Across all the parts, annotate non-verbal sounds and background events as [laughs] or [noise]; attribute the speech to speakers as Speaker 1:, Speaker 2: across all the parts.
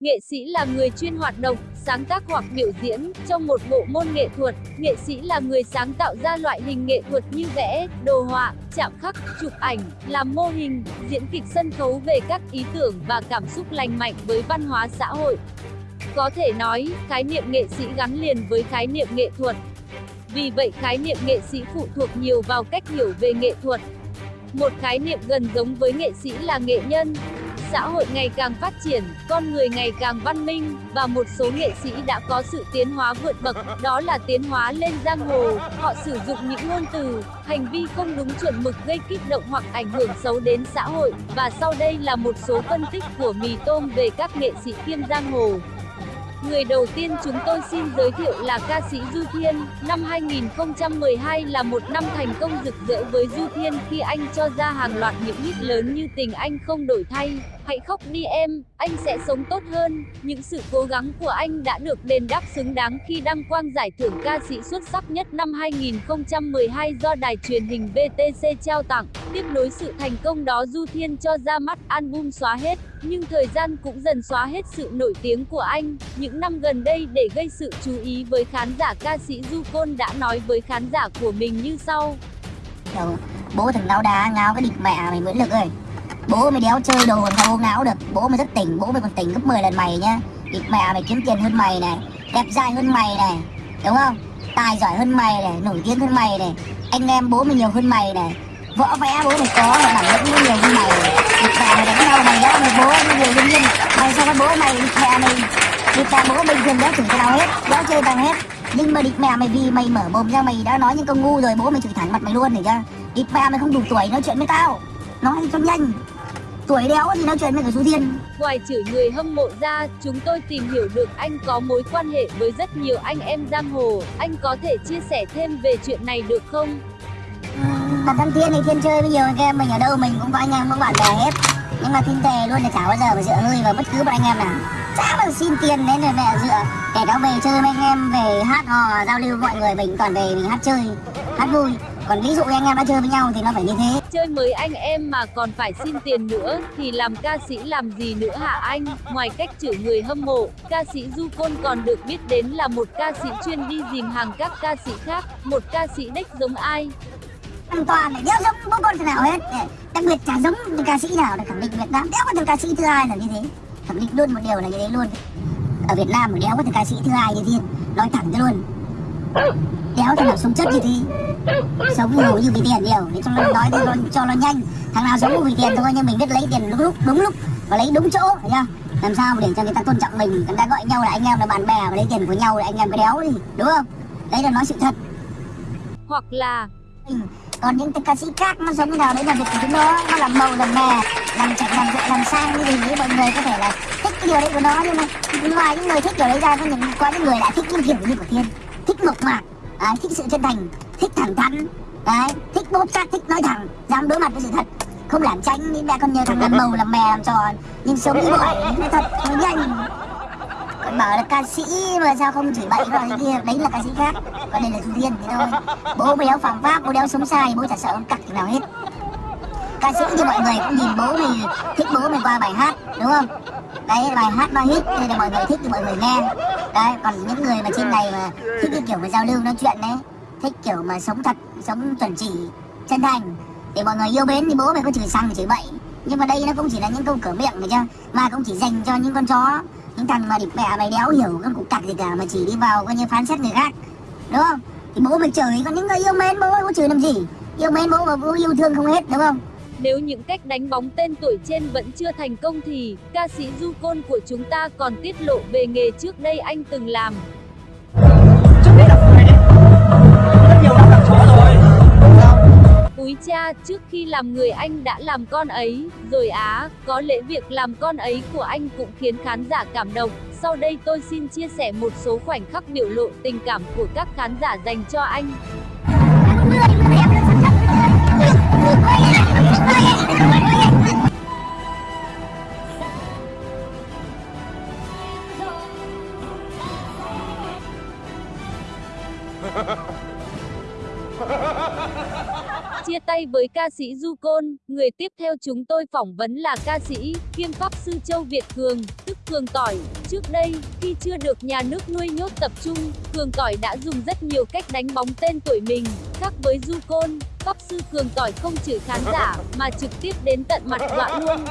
Speaker 1: Nghệ sĩ là người chuyên hoạt động, sáng tác hoặc biểu diễn trong một bộ môn nghệ thuật. Nghệ sĩ là người sáng tạo ra loại hình nghệ thuật như vẽ, đồ họa, chạm khắc, chụp ảnh, làm mô hình, diễn kịch sân khấu về các ý tưởng và cảm xúc lành mạnh với văn hóa xã hội. Có thể nói, khái niệm nghệ sĩ gắn liền với khái niệm nghệ thuật. Vì vậy khái niệm nghệ sĩ phụ thuộc nhiều vào cách hiểu về nghệ thuật. Một khái niệm gần giống với nghệ sĩ là nghệ nhân, xã hội ngày càng phát triển, con người ngày càng văn minh, và một số nghệ sĩ đã có sự tiến hóa vượt bậc, đó là tiến hóa lên giang hồ. Họ sử dụng những ngôn từ, hành vi không đúng chuẩn mực gây kích động hoặc ảnh hưởng xấu đến xã hội, và sau đây là một số phân tích của Mì Tôm về các nghệ sĩ kiêm giang hồ. Người đầu tiên chúng tôi xin giới thiệu là ca sĩ Du Thiên. Năm 2012 là một năm thành công rực rỡ với Du Thiên khi anh cho ra hàng loạt những hit lớn như Tình Anh Không Đổi Thay, Hãy khóc đi em, anh sẽ sống tốt hơn. Những sự cố gắng của anh đã được đền đáp xứng đáng khi đăng quang giải thưởng ca sĩ xuất sắc nhất năm 2012 do đài truyền hình VTC trao tặng. Tiếp nối sự thành công đó Du Thiên cho ra mắt album xóa hết, nhưng thời gian cũng dần xóa hết sự nổi tiếng của anh. Những năm gần đây để gây sự chú ý với khán giả ca sĩ Du Côn đã nói với khán giả của mình như sau.
Speaker 2: Bố thằng ngáo đá ngáo cái địch mẹ mày Nguyễn Lực ơi Bố mày đéo chơi đồ còn không ngáo được. Bố mày rất tỉnh, bố mày còn tỉnh gấp 10 lần mày nhá. Địt mẹ mày kiếm tiền hơn mày này Đẹp dai hơn mày này Đúng không? Tài giỏi hơn mày này, nổi tiếng hơn mày này. Anh em bố mày nhiều hơn mày này. Võ vẽ bố mày có mà bản lĩnh nhiều hơn mày. Địt mẹ mày đánh nhau mày đó mày bố mày nhiều hơn nhiên Mày sao cái bố mày địt mẹ mày Địt mẹ bố bình thường đéo chửi cái nào hết Đéo chơi bằng hết. Nhưng mà địt mẹ mày vì mày mở mồm ra mày đã nói những câu ngu rồi bố mày chửi thẳng mặt mày luôn để chưa địt mẹ mày không đủ tuổi nói chuyện với tao nói cho nhanh. Tuổi đéo thì nói chuyện với cả chú Thiên.
Speaker 1: Ngoài chửi người hâm mộ ra, chúng tôi tìm hiểu được anh có mối quan hệ với rất nhiều anh em giang hồ. Anh có thể chia sẻ thêm về chuyện này được không?
Speaker 2: Bản thân Thiên thì Thiên chơi với nhiều anh em mình ở đâu mình cũng có anh em có bạn bè hết. Nhưng mà Thiên tề luôn là chả bao giờ mà dựa hơi vào bất cứ một anh em nào. Chả bao xin tiền đến rồi mẹ dựa. Kể cả về chơi với anh em về hát hò giao lưu mọi người mình toàn về mình hát chơi Hát vui còn ví dụ anh em đã chơi với nhau thì nó phải như thế.
Speaker 1: Chơi mới anh em mà còn phải xin tiền nữa thì làm ca sĩ làm gì nữa hả anh? Ngoài cách chửi người hâm mộ ca sĩ du côn còn được biết đến là một ca sĩ chuyên đi dìm hàng các ca sĩ khác. Một ca sĩ đếch giống ai?
Speaker 2: Hoàn toàn đéo giống bố con nào hết? Đặc biệt chả giống ca sĩ nào để khẳng định Việt Nam đéo có thằng ca sĩ thứ hai là như thế. Khẳng định luôn một điều là như thế luôn. Ở Việt Nam mà đéo có thằng ca sĩ thứ hai như thiên nói thẳng cho luôn đéo thằng nào sống chất như thế sống nhiều như vì tiền nhiều để cho nó nói cho nó, cho nó nhanh. Thằng nào sống vì tiền thôi nhưng mình biết lấy tiền đúng lúc đúng lúc và lấy đúng chỗ chưa? Làm sao để cho người ta tôn trọng mình người ta gọi nhau là anh em là bạn bè và lấy tiền của nhau là anh em cái đéo đi đúng không? Đấy là nói sự thật.
Speaker 1: Hoặc là
Speaker 2: còn những ca sĩ khác nó sống như nào đấy là việc của chúng nó nó làm màu làm mè làm chạy làm chạy làm sang như gì mọi người có thể là thích cái điều đấy của nó nhưng mà ngoài những người thích điều đấy ra có những có những người lại thích những kiểu như của thiên thích mộc mạc à, thích sự chân thành thích thẳng thắn. Đấy thích bốc xác thích nói thẳng. Dám đối mặt với sự thật. Không lảng tránh những mẹ con nhớ thằng làm màu làm mè làm trò. Nhưng sống như vậy nói thật nó nhanh. Còn bảo là ca sĩ mà sao không chỉ bậy rồi kia đấy là ca sĩ khác. Còn đây là du viên thế thôi. Bố mày đéo phạm pháp bố đéo sống sai bố chả sợ ông cặc nào hết. Ca sĩ thì mọi người cũng nhìn bố mình thích bố mình qua bài hát đúng không? Đấy bài hát ba hit nên là mọi người thích thì mọi người nghe. Đấy, còn những người mà trên này mà thích cái kiểu mà giao lưu, nói chuyện đấy, thích kiểu mà sống thật, sống chuẩn chỉ, chân thành, để mọi người yêu mến thì bố mày có chửi xăng, chửi bậy. Nhưng mà đây nó cũng chỉ là những câu cửa miệng phải chưa mà cũng chỉ dành cho những con chó, những thằng mà địt mẹ, mày đéo hiểu, các cục cặc gì cả, mà chỉ đi vào coi như phán xét người khác, đúng không? Thì bố mày chửi, còn những người yêu mến, bố mày có chửi làm gì? Yêu mến bố mà bố yêu thương không hết, đúng không?
Speaker 1: Nếu những cách đánh bóng tên tuổi trên vẫn chưa thành công thì ca sĩ Du Côn của chúng ta còn tiết lộ về nghề trước đây anh từng làm.
Speaker 3: Trước đây là phải rất nhiều năm làm chó rồi.
Speaker 1: Úi cha, trước khi làm người anh đã làm con ấy, rồi á, có lẽ việc làm con ấy của anh cũng khiến khán giả cảm động. Sau đây tôi xin chia sẻ một số khoảnh khắc biểu lộ tình cảm của các khán giả dành cho anh. Ha ha ha! Chia tay với ca sĩ Du Côn, người tiếp theo chúng tôi phỏng vấn là ca sĩ, kiêm pháp sư Châu Việt Cường, tức Cường Tỏi. Trước đây, khi chưa được nhà nước nuôi nhốt tập trung, Cường Tỏi đã dùng rất nhiều cách đánh bóng tên tuổi mình. Khác với Du Côn, pháp sư Cường Tỏi không chửi khán giả, mà trực tiếp đến tận mặt dọa luôn.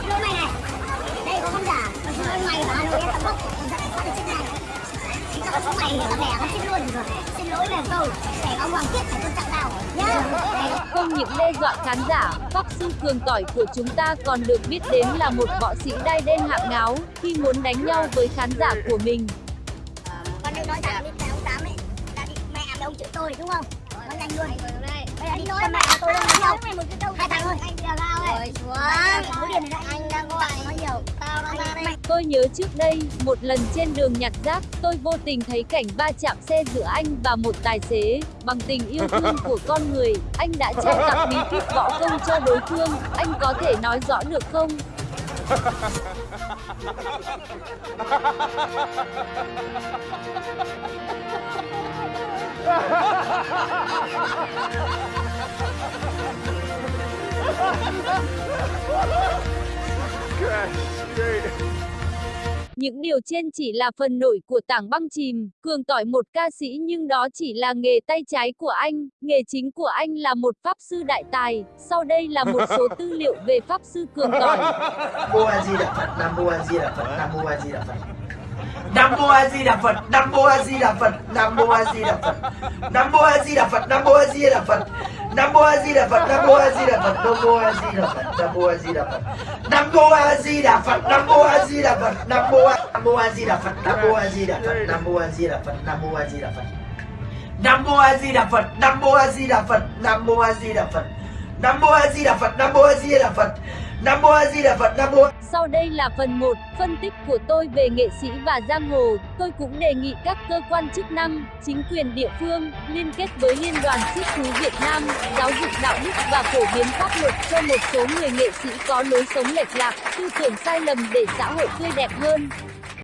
Speaker 4: Xin mày này Đây có không giả mày và Hà Nội em tầm bốc được chiếc này Chắc là mày hiểu lẻ nó chết luôn rồi lỗi là tôi Để ông Hoàng kiếp phải tôn trọng tao Nhá
Speaker 1: Không những đe dọa khán giả, Pháp Sư Cường Tỏi của chúng ta còn được biết đến là một võ sĩ đai đen hạng ngáo, khi muốn đánh nhau với khán giả của mình.
Speaker 4: Con đừng nói rằng đi ông Tám ấy Là bị mẹ với ông chữ tôi đúng không Nói nhanh luôn Bây giờ đi con mẹ tôi đang đánh nhau Hai thằng thôi
Speaker 1: Tôi nhớ trước đây, một lần trên đường nhặt rác, tôi vô tình thấy cảnh va chạm xe giữa anh và một tài xế. Bằng tình yêu thương [laughs] của con người, anh đã trao tặng bí kíp võ công cho đối phương. Anh có thể nói rõ được không? Những điều trên chỉ là phần nổi của tảng băng chìm, cường tỏi một ca sĩ nhưng đó chỉ là nghề tay trái của anh, nghề chính của anh là một pháp sư đại tài. Sau đây là một số tư liệu về pháp sư cường tỏi.
Speaker 5: Nam mô A Di Đà Phật, Nam mô A Di Đà Phật, Nam mô A Di Đà Phật. Nam mô A Di Đà Phật, Nam mô A Di Đà Phật, Nam mô A Di Đà Phật. Nam mô A Di Đà Phật, Nam mô A Di Đà Phật. Nam mô A Di Đà Phật, Nam mô A Di Đà Phật, Nam mô A Di Đà Phật, Nam mô A Di Đà Phật. Nam mô A Di Đà Phật, Nam mô A Di Đà Phật, Nam mô A Nam mô A Di Đà Phật, Nam mô A Di Đà Phật, Nam mô A Di Đà Phật, Nam mô A Di Đà Phật. Nam mô A Di Đà Phật, Nam mô A Di Đà Phật, Nam mô A Di Đà Phật. Nam mô A Di Đà Phật, Nam mô A Di Đà Phật. Nam mô A Di Đà Phật, Nam mô
Speaker 1: Sau đây là phần 1, phân tích của tôi về nghệ sĩ và giang hồ. Tôi cũng đề nghị các cơ quan chức năng, chính quyền địa phương liên kết với Liên đoàn Siết thú Việt Nam, giáo dục đạo đức và phổ biến pháp luật cho một số người nghệ sĩ có lối sống lệch lạc, tư tưởng sai lầm để xã hội tươi đẹp hơn.